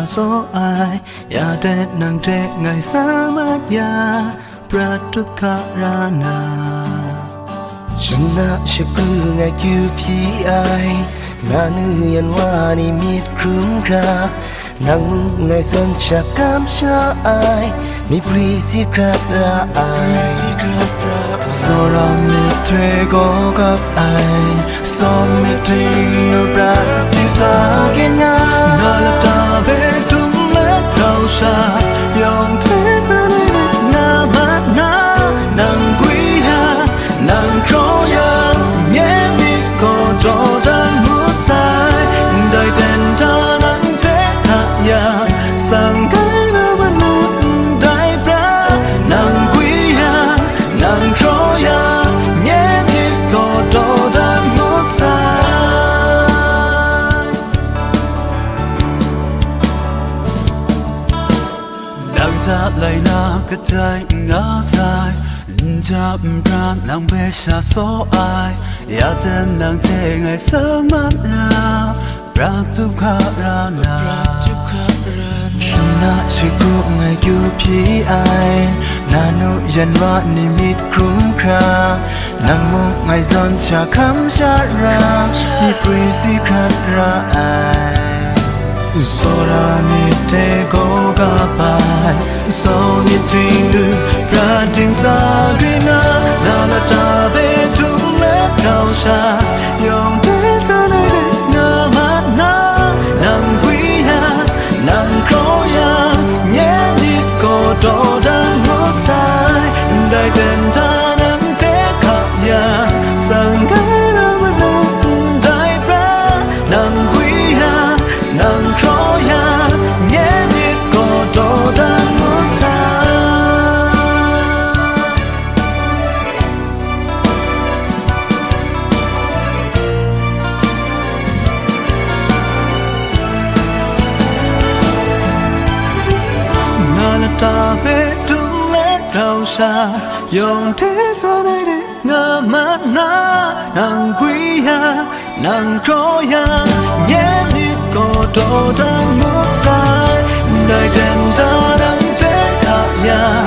าโซอายยาเด็ดนางเดกไงสามารถยาประทุกขรานาชนะชะกูไงคิวพีไอนานือยันว่านี่มีครึ่งคานางมึงไงสนชะกามชาไอมีปรีสิกราอัยโซรามเมเทโกกับไอโซมิตรีนราติสาเกนานาลตา be tum le trao xa, dòng thế gian ne na ma na Nàng quý ha nàng kro ya tablaina kadai ngasai Jab brand nang besha so ai Ya ten nang te ngai samat la Brand tu karana Shuna shikup ngai yu pi ai Nanu yan wa ni mit krum kra Nang mu ngai zon cha kham cha ra Ni prisi khat ra ai Sora ni te go ga pai So ni ting Ra sa grina Na la ta ve tung le cao sha Yong te sa nai de Nga ma na Nang quy ha Nang kro ya Nhé ni ko do dan mo sai Dai den ta yong thế sao đây để ngơ mắt na nàng quý ya nàng khó ya nhé biết có đồ đang ngước sai đời đèn ta đang thế hạ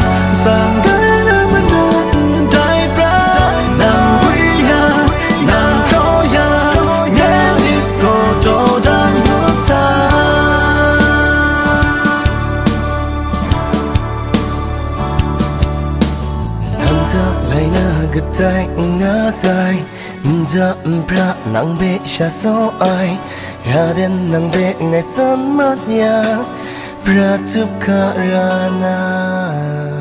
下所爱，也连能被爱什么呀？不然就卡拉那。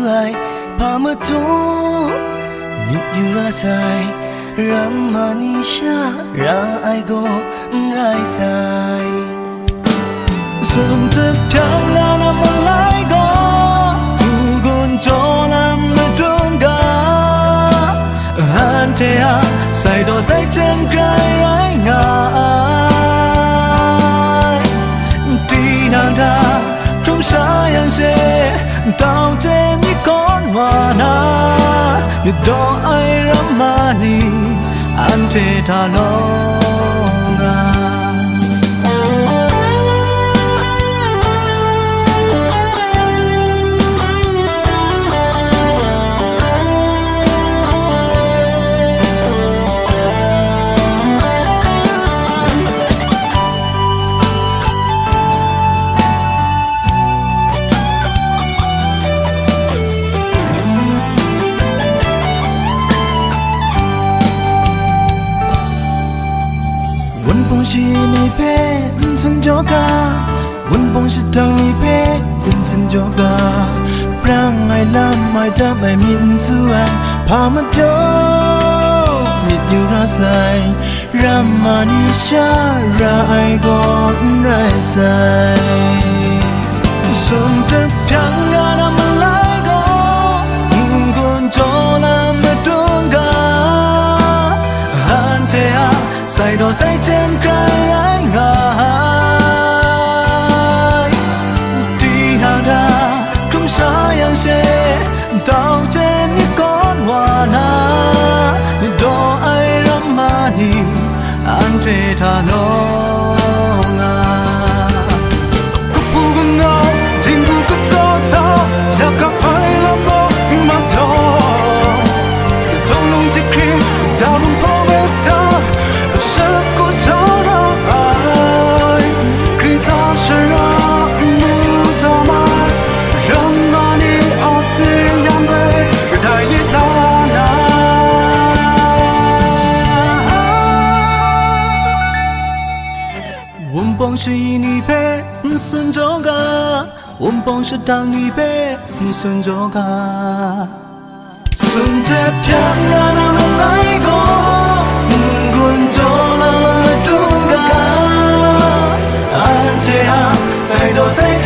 Mit su ai, Pa ma cho Mit yu ra sai, Ram ma ni sha, ra ai go rai sai. Sum tập theo là nằm ở lại go Gun cho nằm ở trung ga. Han thế à Sai do say chân တောင်တဲမီကောန်ဝါနာမြတော်အိုင်ရမနီအန်တေတာလောငါ ni ga Wun bong shi tang ni pe kun sin joga prang ai lam mai da mai min suan pa ma do mit yu ra sai ramani sha ra ai go rai sai sun te pyang ra na ma lai go gun cho na ma ga han te a sai do sai chen kai ai ngai ni ante ta no nga 我帮是当你陪你孙着个。孙着偏让他们来过，滚着了了中个，安这样赛到赛前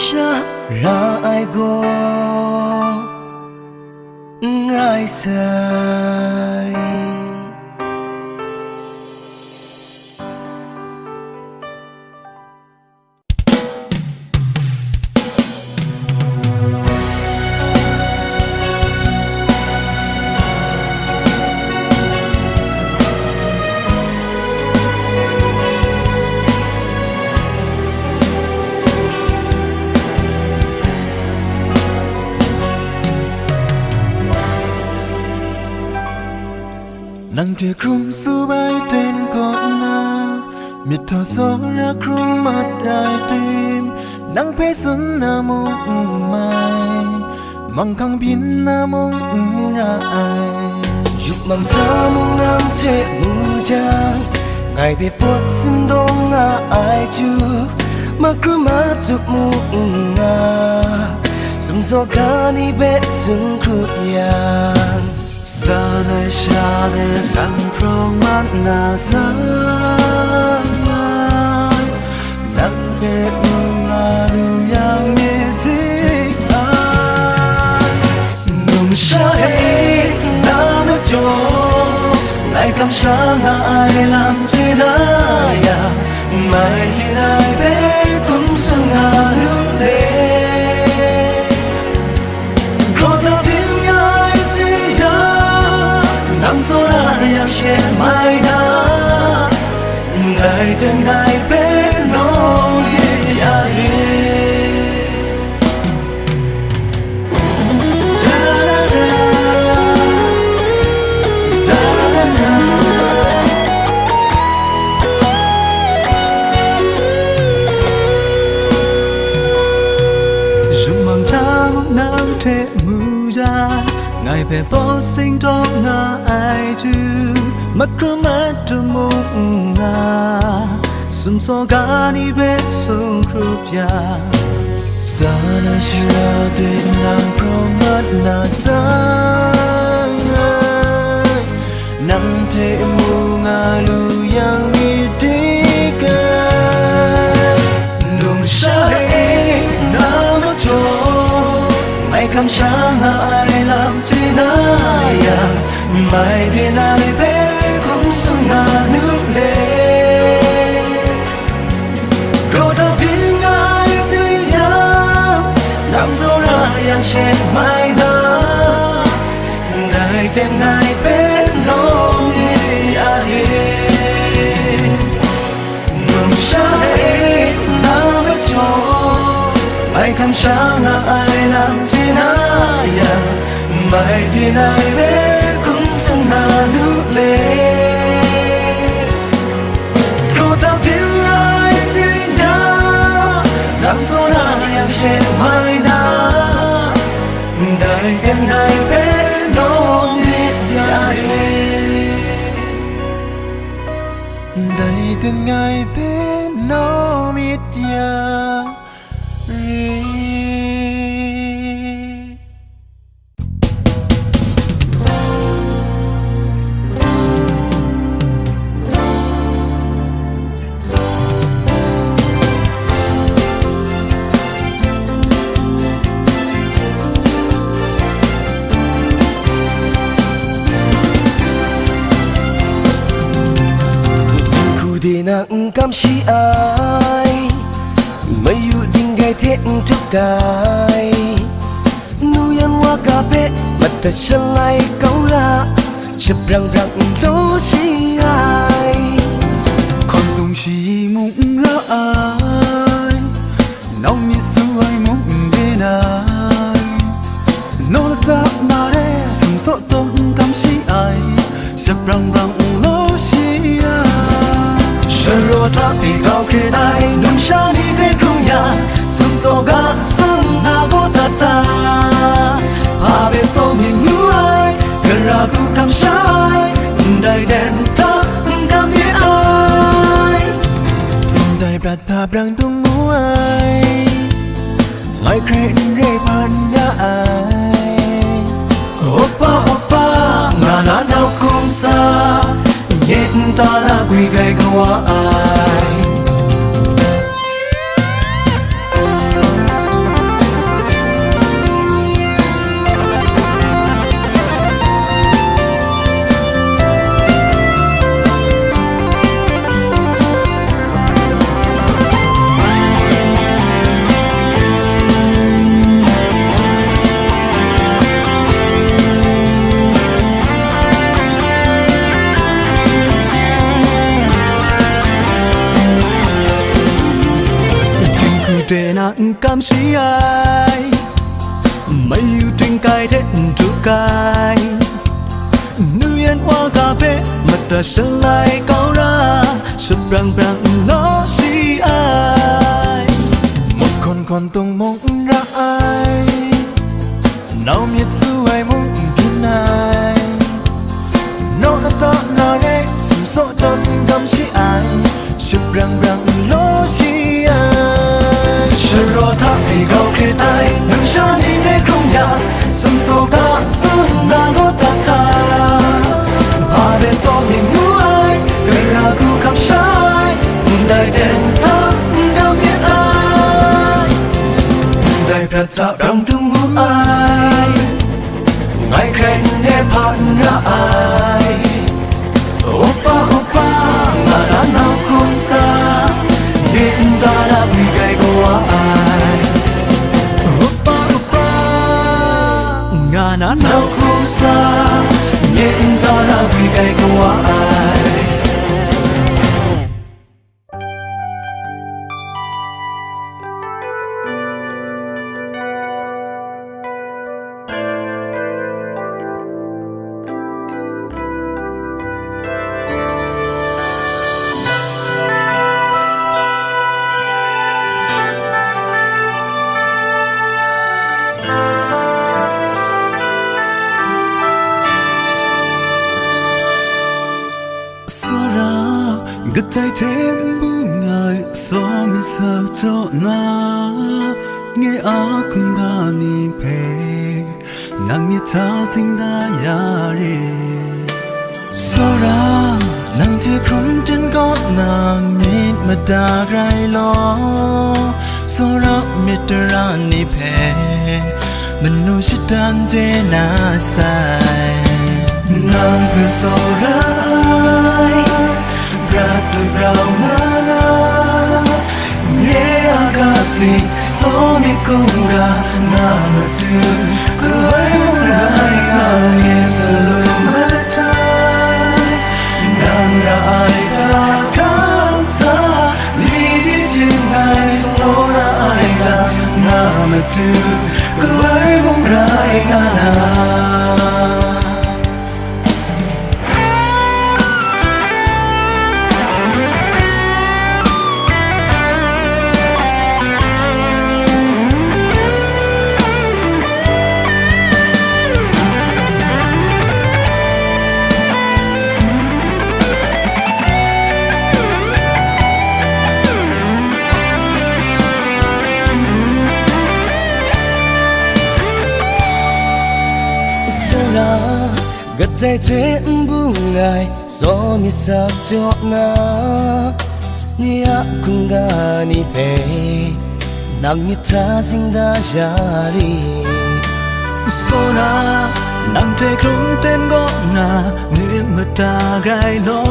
Ramanisha ra ai go Rai sai nang te krum su bai ten ko na mit tho so ra krum mat đài tim. Nang pe sun na mong mai. Mang kang bin na mong ra ai. Dục mang cha mong nam che mu cha. Ngày về bốt xin đông na ai chu Mà cứ mà chụp mu nga Sum so ka ni be sun kru yang sa na sha de kang prong mat na sa nang pe mu nga lu yang ai nung sha hey na cho lại cảm sa nga ai làm chi đã ya mai đi ai bé cũng sang nga lu le yang xe mai đã Ngày tên ngày bé nó hiện ya đi Da-da-da. Da-da-da. dù mang trăng nắng thế mù ra 爱被抱心动那爱住，马克马的梦啊，顺所嘎你被送苦呀。Sana shra de nam promat na sang Nam te mu nga lu yang mi de mày cầm ai làm chi na ya mai biên ai bé cũng xuống na nước lệ rồi ta biết ai xin chăng nằm dấu ra yang che mai đã đại tên ngài bé Ai kan shanga ai lam tinaya Mai dinai be cũng sung na nước lệ cô tao tiếng ai xin ra Nam số na yang sẽ mai đã Đại tên hai bé nô nít ya e Đại tên bé nô nặng cam chi ai mấy yu ding gai thế tu cài, nu yan wa cà bẹ mặt ta chân lại câu la chụp răng răng lối ro ta pi cao khe ai nung sha ni ve kung ya su so ga sun na go ta. Ta ha ve so mi nu ai ke ra ku kam shai dai den ta kam ye ai. Dai bra ta brang tung mu ai. Mai kre re pan ya ai. Opa opa na na na kum sa Nhện ta là quỳ gai qua ai. Sơn lại cao ra, sơn vàng vàng. Dai pra ta rang tung ai ngai kren ne phan ai. Opa opa na na sa ta đã bị gai ai. Opa opa Nga na không xa Điện ta đã bị gai ai. Manu shi tan je na sai nang ku so ra Bratu braunana Nie agasti Somi kunga Nama tu Kulai murai Nge selumatai to bunga yang anam tay thế bu ngài, gió mi sa cho na ni nia cùng ga ni pe nang mi ta sing da jari sona nang te không tên go na ni ta gai lo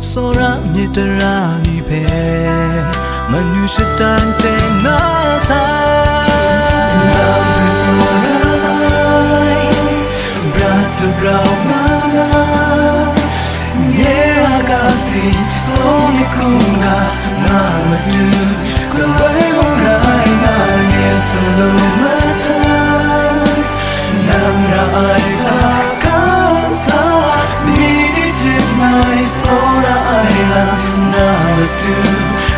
sora mi ta ra ni pe sẽ tan te na sa to ground nana Nye agasti Somi kunga, Nama tu Kawai morai na Nye solo mata Nang ra ai ta kansa Nini chip Sora ai la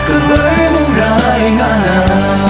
Kawai morai na Nang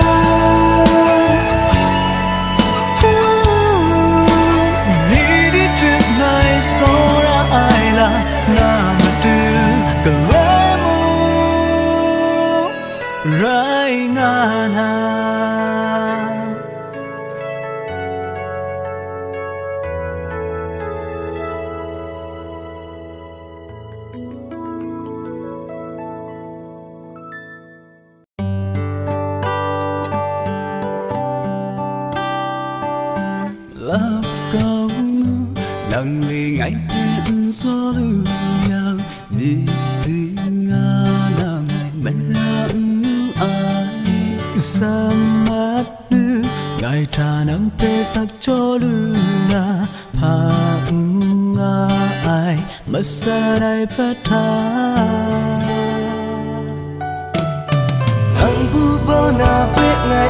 ai sa mắt nữ ngày thà nắng pe sắc cho lưu na pa nga ai mất xa đây phát tha ang bu bo na pe ngai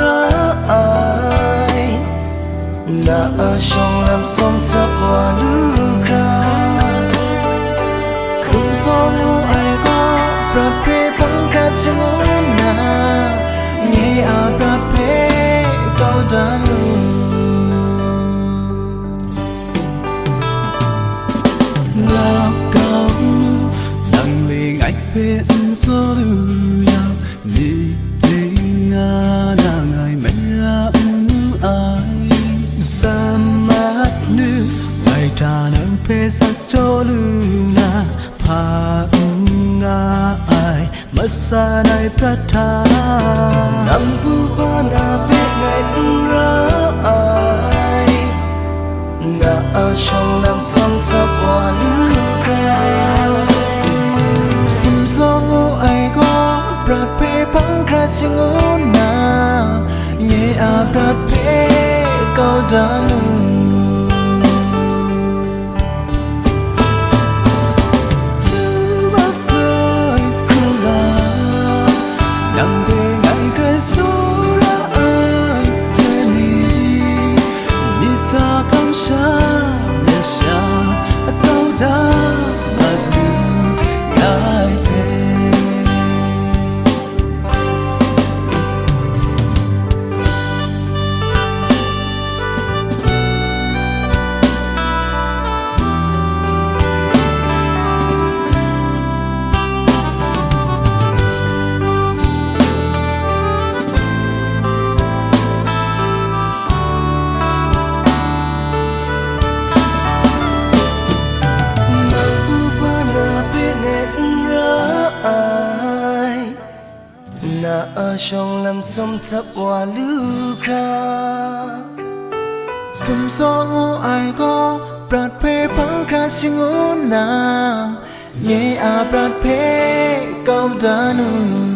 ra ai na a shong lam som chap wa lu kra sum đi ngày ai mắt ta sắc ai xa bu biết na pe ra ai na trong shong lam som chap nước lu kra sim ngô ai có brat pe pang kra ching na nhẹ a brat pe cao đã lu 十万路卡，心所我爱过，不配放卡是我那，也阿不配高达努。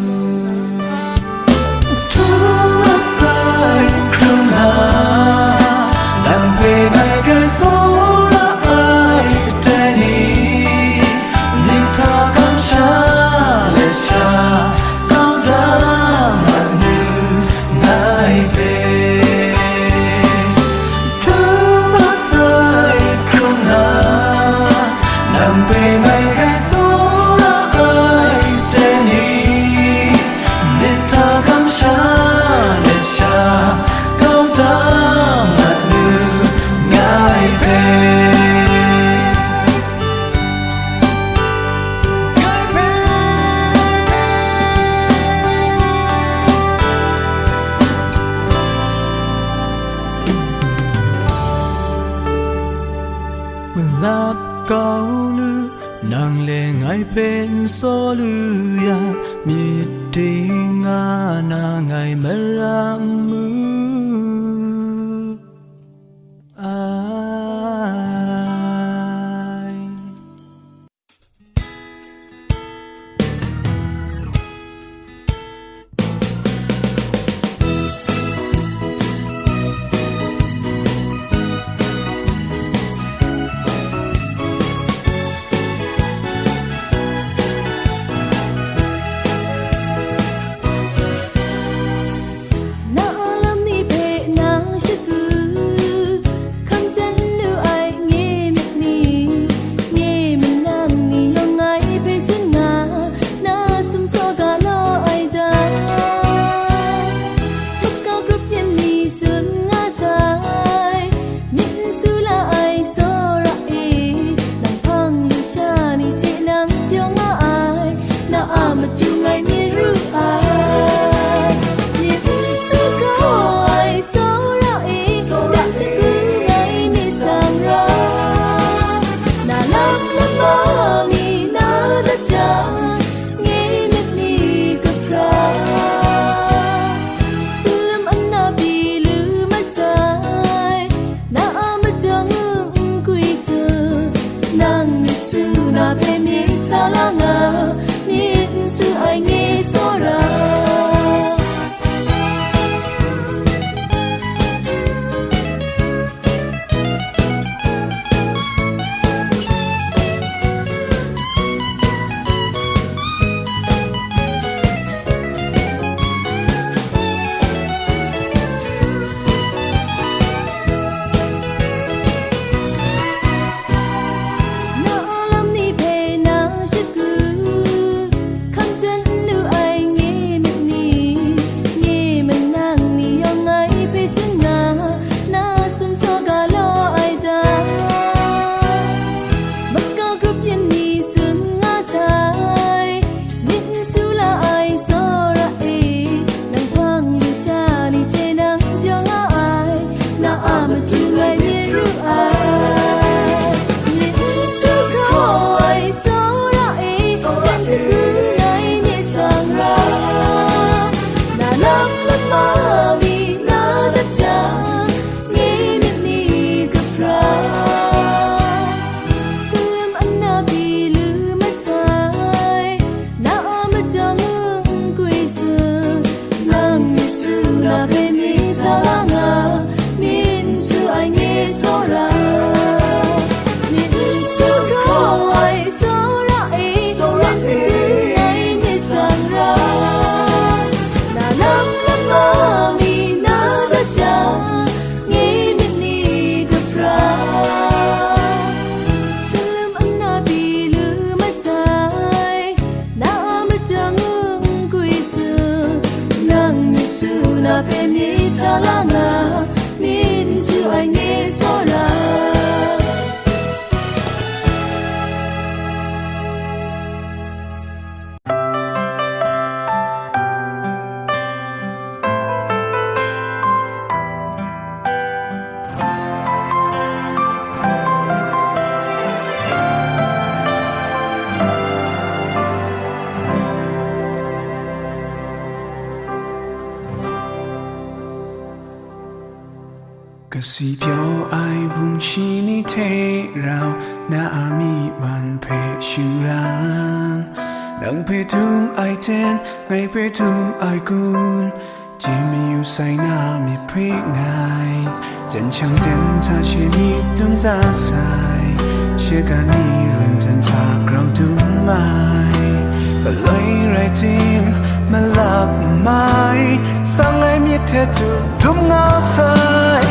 Thế ngao sai,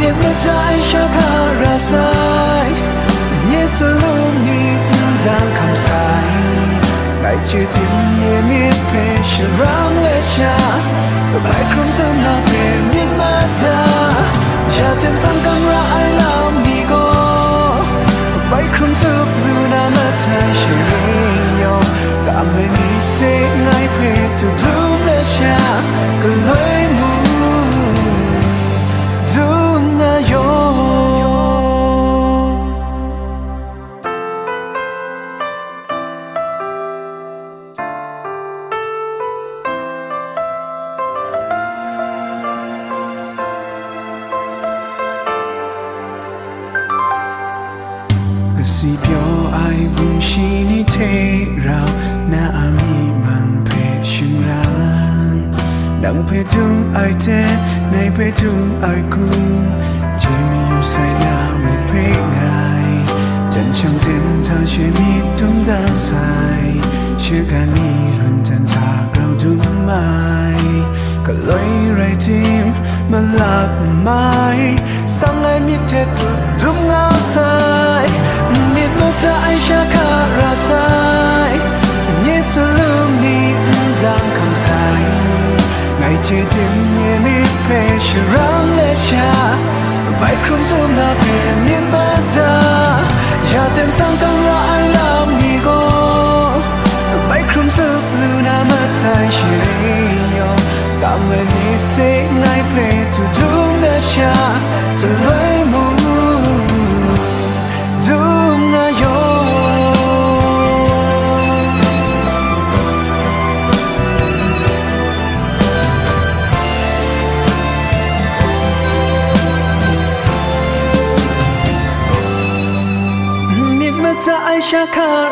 niệm mê dai chắc hà ra sai. Nhé sơ lưu nhị giang khám sai. Ngày chưa tìm nhé miết phê sẽ răng lệ cha. Bài không sớm nào về miết mà ta cha tên sang căng ra ai làm đi go bay không giúp lưu na mà thay sẽ nhau. Cảm ơn thế ngay phê tu đúng lệ cha. Cứ lối 제 등에 밑에 슈랑 레샤 마이크로 쏘나 배님 바다 야된 상당라 알람 니고 마이크로 쏘 루나 마타이 시리요 까매니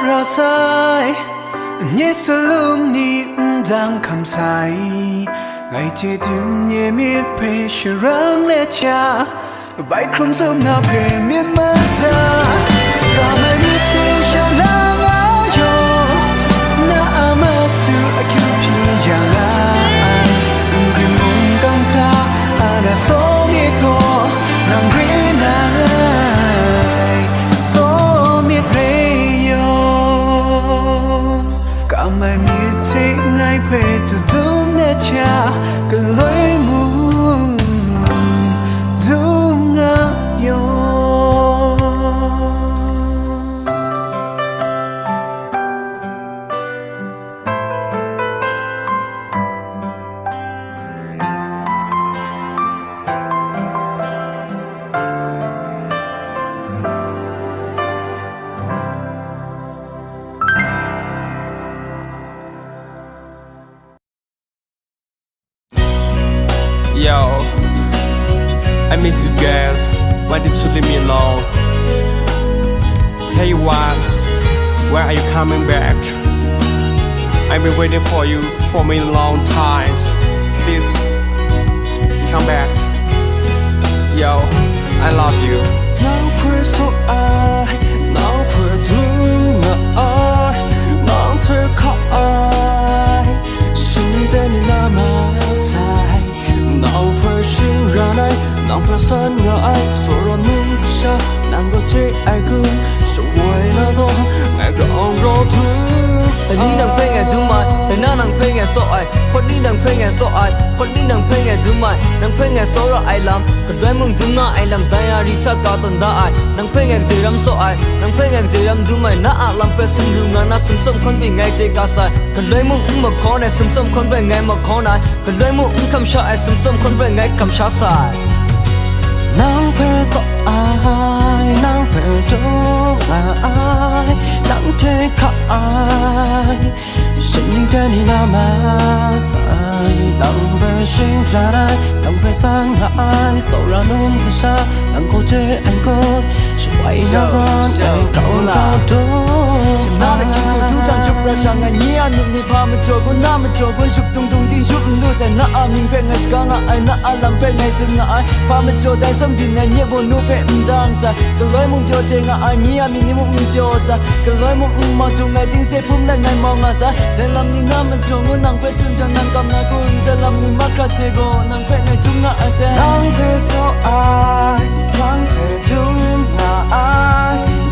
rosai nye salum ni dang kham sai ngai che tim nye mi pe shrang le cha bai khum som na pe mi ma ta ka mai mi te sha la ma yo na ama tu a kyu pi ya la ai ngun mong dang sa ana so mi go cha cần lối I miss you guys. Why did you leave me alone? Tell you what, where are you coming back? I've been waiting for you for many long times. Please come back. Yo, I love you. Now for so I Now for doing I Now to call I Soon then in my side for shin run I 남편선 여아이 서론 뭉쳐 난거지 알군 쇼웨나 좀 알고로 두 Ni đang phê nghe thứ mai, thế na đang phê nghe sợ ai, phật ni đang phê nghe sợ ai, phật ni đang phê nghe thứ mai, đang phê nghe sợ ra ai làm, cần đoái mừng thứ na ai làm tay ai đi thắt cả tuần đã ai, phê nghe thứ ram sợ ai, đang phê nghe thứ ram thứ mai na làm phê sum lùng na na sum sum con bị ngay chơi cá sai, cần đoái mừng cũng mà khó này sum sum con về ngay mà khó này, cần đoái mừng cũng cầm sa ai sum sum con về ngay cầm sa sai nàng phê sợ ai nàng phê trông là ai nàng thế khả ai. Sinh linh trên hình nam sai nàng phê sinh ra ai nàng phê sang là ai. Sau ra nôn về xa nàng cô chê anh cô chỉ quay ra gió nàng cậu là tôi 나는 기고 두장 줍라 상아 니야 니니 밤에 저고 남에 저고 슉둥둥디 슉누세 나 아민 뱅에 스강아 아이 나 알람 뱅에 승아 아이 밤에 저대 선비네 니보 누페 음당사 그로이 문 벼쟁아 아이 니야 미니 문 벼사 그로이 문 음마둥아 딩세 품날 날 멍아사 델람 니 남은 종은 낭패 순장 난 감나 군잘람 니 마카테고 낭패 날 둥아 아테 낭패서 아이 낭패 둥아 아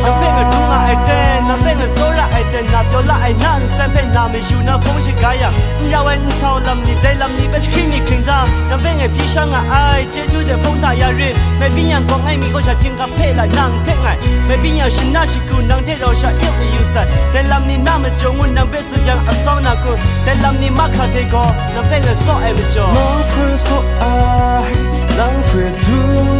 Nothing a do my ten nothing a so la I ten not your la I nan san pe na me you na phong shi ga ya ya wen chao lam ni dai lam ni ba khi ni king da nothing a bi shang a ai che chu de phong da ya re me bi yan ko ngai mi ko sha chin ka phe la nan the ngai me bi yan shin na shi ku nang de ro sha it you said dai lam ni na me jong wen nang be su jang a song na ku dai lam ni ma kha de ko nothing a so ai me jo more for so i long for too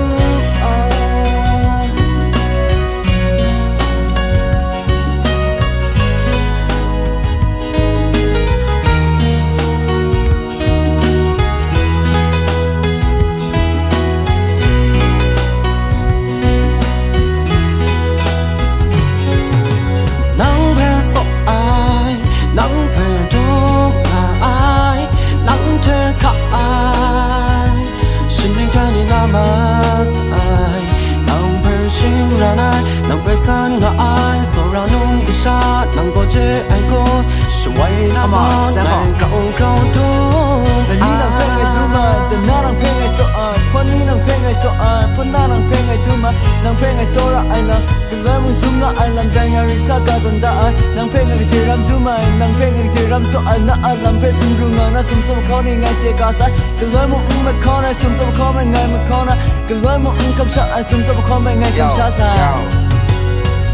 khó nên ngay chia cả sai cứ lối một ứng mà khó này xuống dốc khó mà ngày mà khó này. Cứ lối một ứng không sợ ai xuống dốc khó mà ngày không xa xa.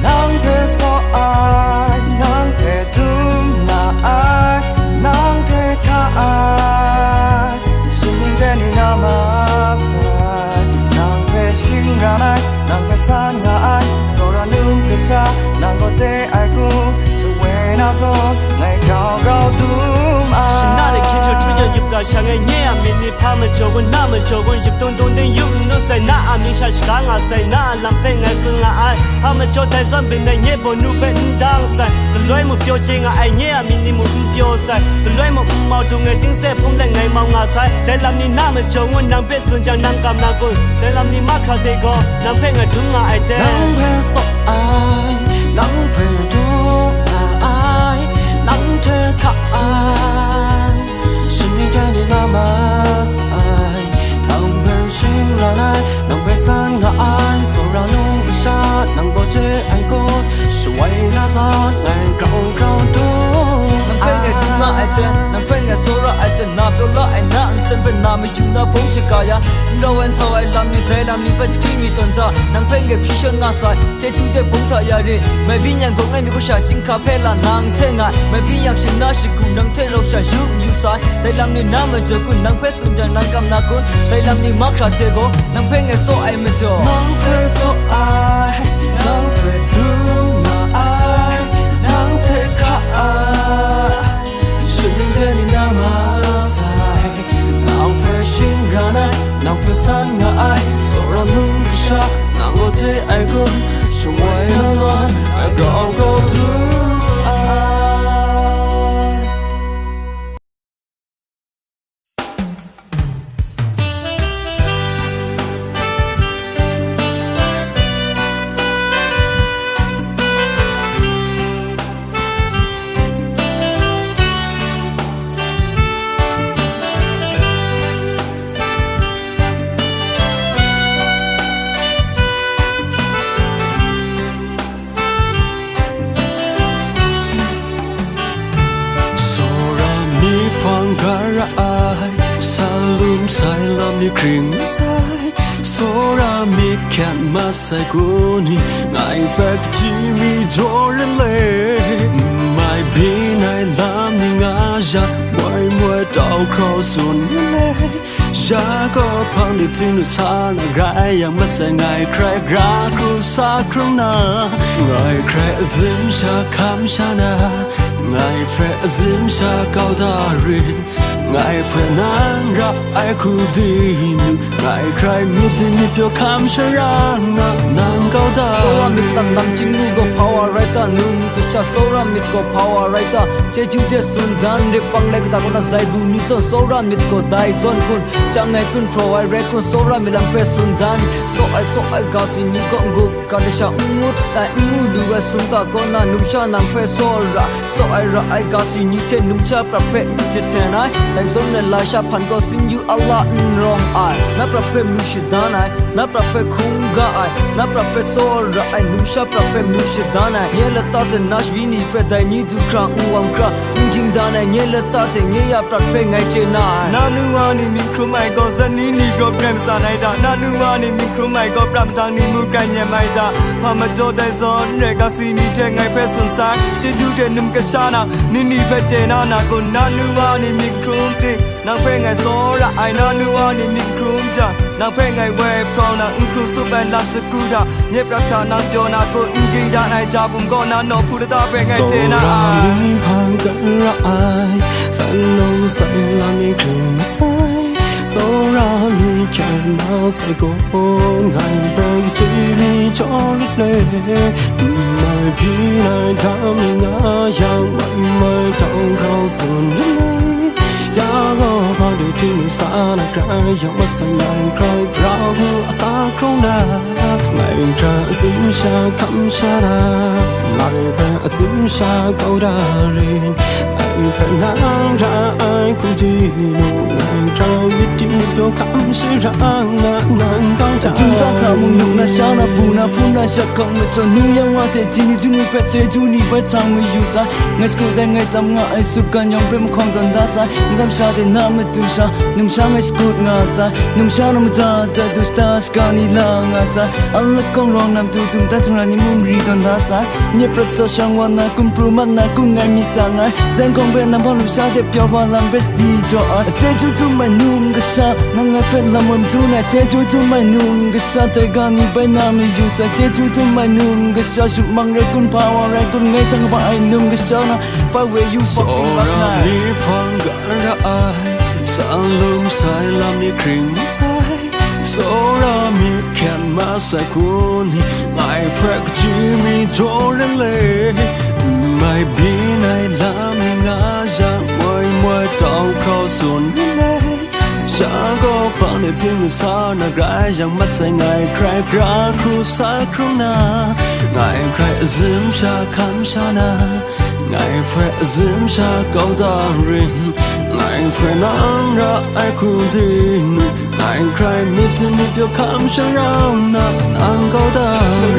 nắng thế sao ai nắng thế thương là ai nắng thế tha ai. Xin mình đến đi mà sai nàng về xin ra ai nàng về xa ngã ai. Rồi ra nương thế xa nàng có thế ai cũng sự quên na rồi ngày cao cao tuôn ra sang ngay nhé à mình đi pha mình cho quân na mình cho quân dịp tôn tôn đến dùng nó say na à mình sai cả ngà say na làm tên ngày xưa là ai pha mình cho tay dân bên này nhé vô nụ bên đang say từ lối một tiêu chí ngã ai nhé à mình đi một tiêu say từ lối một màu từ ngày tiếng xe cũng là ngày mong ngã say để làm đi nam mình cho quân nằm biết xuân chẳng nằm cảm nằm quân để làm đi mắt khá thế go nằm phê ngày thứ ngã ai thế nắng phê sọ ai nắng phê thuốc ai nắng thơ khắc ai mas ai? Nang ber shin lai nang ber san nga ai? So ra lu sha nang bo che ai ko shuai la za ngai cau cau tu နာအတန်နဖက်ငယ်ဆိုရအတန်နာပြောလာအနာအန်စံပနာမယူနာဖုန်ချကာယာ No one thought I love me thela mi pach ki mi tonza nang phenge phishon na sa che tu de bung tha ya re me bi nyang gong nai mi ko sha ching kha phe la nang che nga me bi yak shin na shi ku nang the lo sha yu yu sa thela mi na ma jo ku nang phe sun jan nang kam na kun thela mi ma kha che go nang phenge so ai me jo nang phe so ai nang phe tu ranai nang phu san nga ai so ron nung kisha nang lo je ai gun shung wai na zon i go go through 이 그림살 소라미 캔마사고니 나이 팩티미 돌레 마이 비나이 람닝아자 머이 머이 다우크로 순레 샤고 팡디티누 사나그라야 마사나이 크라그라쿠 사크루나 나이 크레짐샤 캄샤나 나이 프레짐샤 가우다리 ngài phải nang ra ai khu đi nu ngài cry mi tin mi pyo kam shara na nang cao da Sora mit tan nam ching nu go power right ta nun ku cha sora mit go power right ta. Che chu te sun dan re pang le ta ko na zai bu ni to sora mit go dai zon kun chang ngai kun pro ai re ko sora mit lam pe sun dan. So ai so ai ga si ni go ngu ka de sha ngut ta ngu du ga sun ta ko na num sha nang pe sora so ai ra ai ga si ni te num cha pra pe che te nai ไลซอนเนลาชาพันก็ซินยูอัลลอฮ์รองไอนับประเฟมูชิดานไอนับประเฟคุงกาไอนับประเฟโซอร์ไอนุชาประเฟมูชิดานไอเยลตาเดนัชวินีเฟดไดนีดูคราอูอังกรา ai နာနူဝါနီမီခရမိုင်ကိုဇနီနီကိုပရမ်စာနိုင်တာနာနူဝါနီမီခရမိုင်ကိုပရမ်တန်နီမူကန်ညမိုင်တာဖမကြောတဲ့ဇွန်ရကစီနီတဲ့ငိုင်ဖက်ဆွန်ဆိုင်ချီကျူတဲ့နုံကရှာနာနီနီဖက်ကျေနာနာကိုနာနူဝါနီမီခရမ်တေနောက်ဖက်ငိုင်စောရအိုင်နာနူဝါနီမီခရမ် nàng phê ngày về pro nàng ứng cru su ben làm sự cru đã nhếp rắc thả nàng vô nàng cô ứng ghi đã này cha vùng con nàng nổ phu đã ta về ngày chế nàng ai. Hàng gần ra ai sẵn lâu sẵn là mi cùng sai. Số ra mi chẳng nào sẽ cố ngày về chỉ mi cho lúc này mai khi này thả mi ngã, chẳng mày mời trong khâu sườn lấy go ba de ti nu sa na kra yo ma sa nang kra dra hu sa krong na ngai rin ra ai ku ji nu ngai biết yi ti do kam ra na nang ga ta chúng ta thả mong nhung na xa na pu na pu na sa kong na cho nu yang wa te ji ni tu ni pe che tu ni pe chang mi yu sa school da ngai tam nga ai su kan yong prem khong sha de na me tu sa num sha ngai school nga sa num sa na ta ta du sta ska ni la nga sa alla kong rong nam tu tum ta chung na ni mum ri don da sa nye pra cha sang wa na kum pru man na kum ngai mi sa ngai sen kong be na bon lu sha de pyo ba lam best di jo a che tu tu mai num ga sa na nga pe la mum tu na che tu tu mai num ga sa te ga ni ba na mi ju sa che tu tu mai num ga sa su mang re kun pa wa re kun ngai sang ba ai num ga sa na fa we you fucking last Ora night mi ga ra sai. Sa lum sai lam ni kring sai. So ra mi kan ma sai kun mai frak ji mi joren le mai bi nai lam ni nga ja moi moi tao khao sun ni le Sa go pa ne ting sa na gra yang ma sai ngai cry gra kru sa kru na. Ngai cry zim sha kam sha na. နိုင်ဖရအစင်ရှာကောင်းတာရင်နိုင်ဖရနန်ရာအခုဒီနိုင်ခရိုင်မစ်တင်ပြခမ်ရှရောင်းနာအန်ကောင်းတာ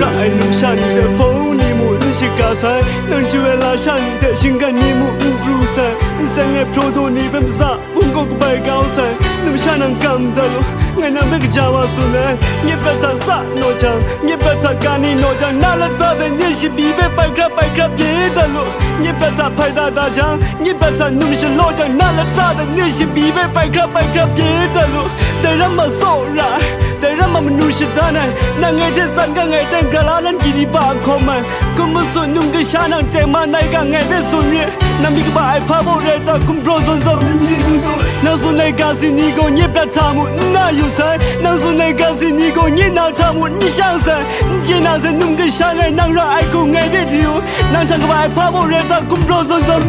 ရာအလုံရှာနေတဲ့ဖုန်းနေမှုလူရှိကဆိုင်နှွန်ချွေလာရှာနေတဲ့ရှင်ကနေမှုဘူးဆန်စံငယ်ဖြိုးတို့နေပမစဘုံကောက်ပိုင်ကောင်းဆန် mshanan kandalo ngana bekjawa sule nye beta sa no chan nye beta kani no chan nala da de nye shi bi be pai kra pai kra pye dalo nye beta pai da da chan nye beta num shi lo chan nala da de nye shi bi be pai kra pai kra pye dalo de ra ma so ra de ra ma mnu shi da na na nge de san ga nge de gra la lan ki di ba ko ma ko ma so num ga shanan te ma nai ga nge de so nye na mi ga ba ai pa bo re da kum bro zon zon Nàng dù này gà gì ni gò nhé bà thà mụ nà yu sai Nàng dù này gà gì ni gò nhé nà thà mụ nì sang sai Chê nà nung kì sang này nàng ra ai cô nghe đế thiếu Nàng thằng bà ai phá bộ rè ta cũng rô dồn dồn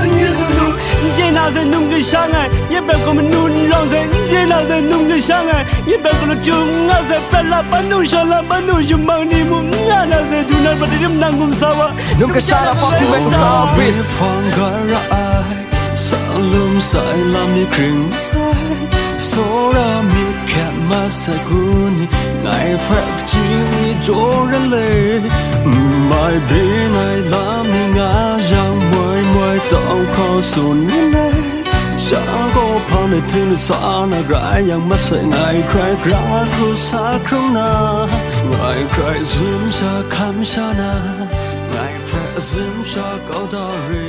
Chê nà dè nung kì sang này nhé bà gò mù nùn rong dè Chê nà dè nung kì sang này nhé bà gò lù chung ngà dè bà là bà nù sà là bà nù yu mang ni mụ ngà nà dè dù nà bà đi nàng cùng sao Nung kì sang là fuck you, make me sao bitch sai lam ni kring sai so ra mi kan ma sa guni ngai frak chi mi joren le mai bi nai lam ni nga yang moi moi tao ko sun le sa ko phane tin sa na gra yang ma ngai cry sa krum na. Ngai cry zum sa kham sa na ngai fra zum sa ko da ri cry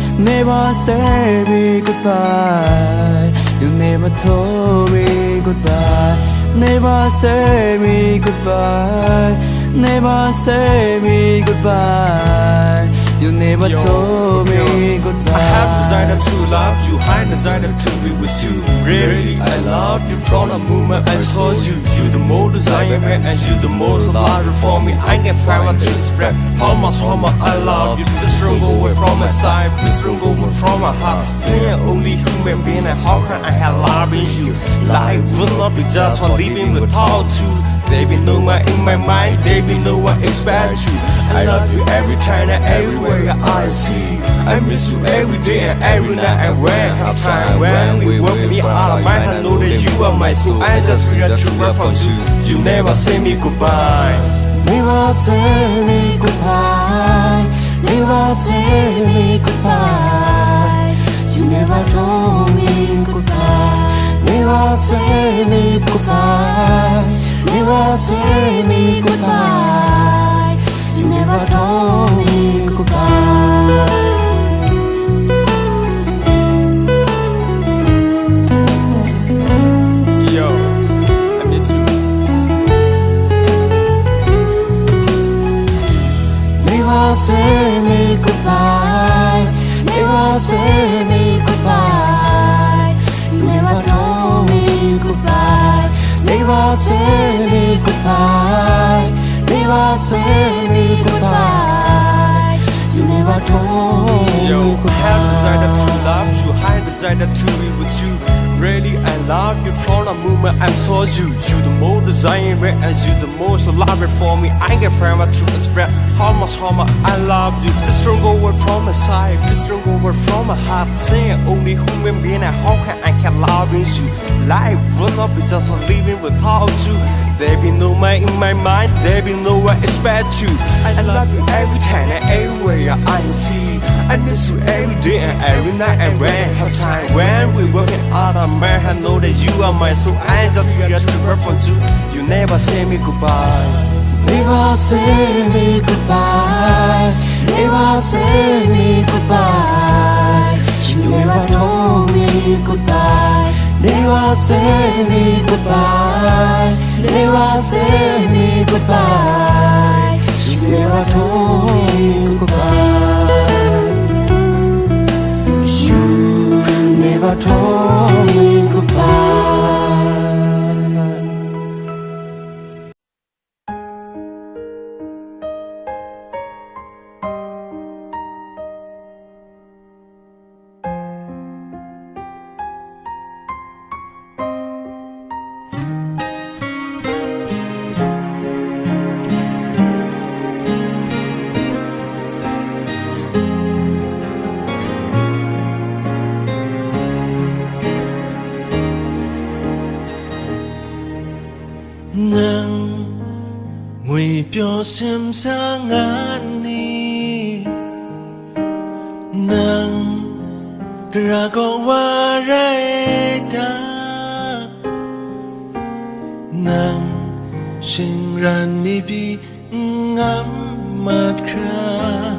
Never say me goodbye You never told me goodbye Never say me goodbye Never say me goodbye You never Yo, told me yo. goodbye I have decided to love you, I decided to be with you. Really, I love you from the moment I saw you. You the most desired man, and you the most loved for me. I can find to spread how much, how much I love you. Please don't go away from my side, please don't go away from my heart. Saying only human being, and how can I have love in you? Life will not be just for living without you. There be no one in my mind, there be no one expect you. I love you every time and everywhere I see. I miss you every day and every night and when have time when we work me out of mind. I know that you are my soul. I just feel the true love from you. You never say me goodbye. Never say me goodbye. Never say me goodbye. You never told me goodbye. Never say me goodbye. Never say me goodbye. You never told me goodbye. Yo, I miss you. Never say me goodbye. Never say goodbye. Never say me goodbye. You never told me Yo, goodbye. have decided to love you, I decided to be with you. Really, I love you from the moment I saw you. You the most desired and you the most loved for me. I can find my true express how much, how much I love you. Please don't go away from my side, please don't go away from my heart. Saying only human being and how can I can love you? Life will not be just living without you. There be no man in my mind, there be no one expect you. I love you every time and everywhere I see. I miss you every day and every night and when have time. When we working out of man, I know that you are my soul. I just feel the word from you. You never say me goodbye. Never say me goodbye. Never say me goodbye. You never told me goodbye. Never say me goodbye. Never say me goodbye. You never told me goodbye. Never told me goodbye. 라고와라이다 난 싱란이 빙암마크라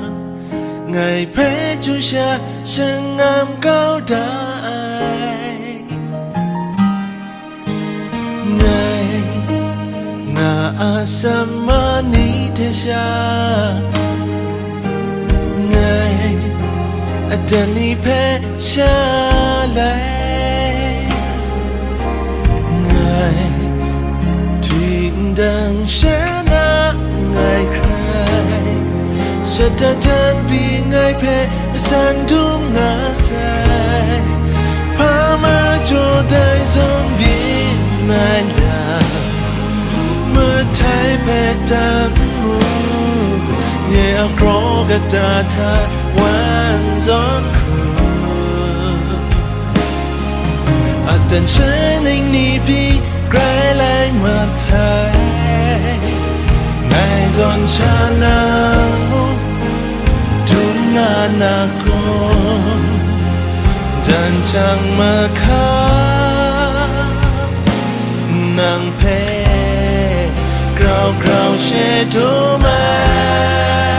ngày phê chú cha sân ngam cao đại ngày ngà asamani thế cha tenir péchalais Ngài thuyền đang sẽ na ngài khai Sẽ ta chân vì ngài phê san đúng ngã sai Phá mơ cho đại dòng biến ngài là Mơ thay phê tam mù Nhẹ áo khó gạt ta thật hands on her Attention need be cry like my tie Eyes on China Tunganakon Dan chang maka Nang pe Grau grau she to my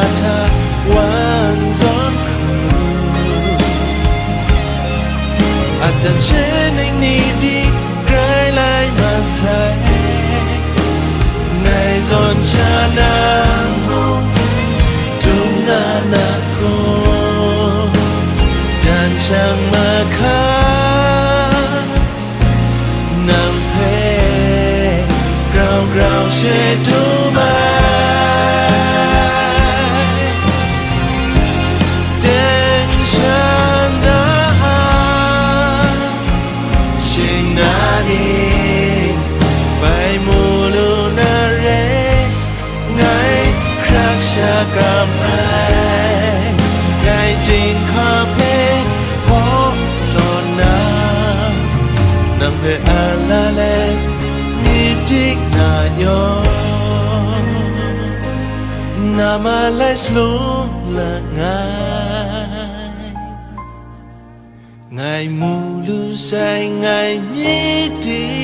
gà ta tha wan gión à tận trên anh ni đi gái lại mà thay ngày giòn cha nàng phê na ma lai slum la ngai ngai mu lu sai ngai mi tik ni